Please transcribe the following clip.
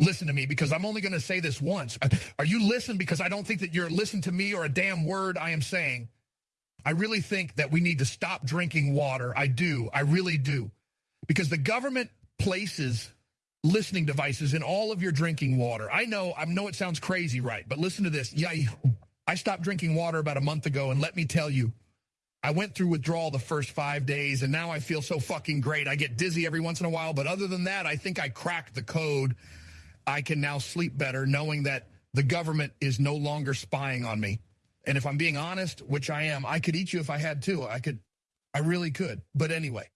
listen to me because I'm only going to say this once. Uh, are you listening? Because I don't think that you're listening to me or a damn word I am saying. I really think that we need to stop drinking water. I do. I really do. Because the government places listening devices in all of your drinking water. I know, I know it sounds crazy, right? But listen to this. Yeah, I stopped drinking water about a month ago, and let me tell you, I went through withdrawal the first five days, and now I feel so fucking great. I get dizzy every once in a while, but other than that, I think I cracked the code. I can now sleep better knowing that the government is no longer spying on me. And if I'm being honest, which I am, I could eat you if I had to. I could, I really could. But anyway,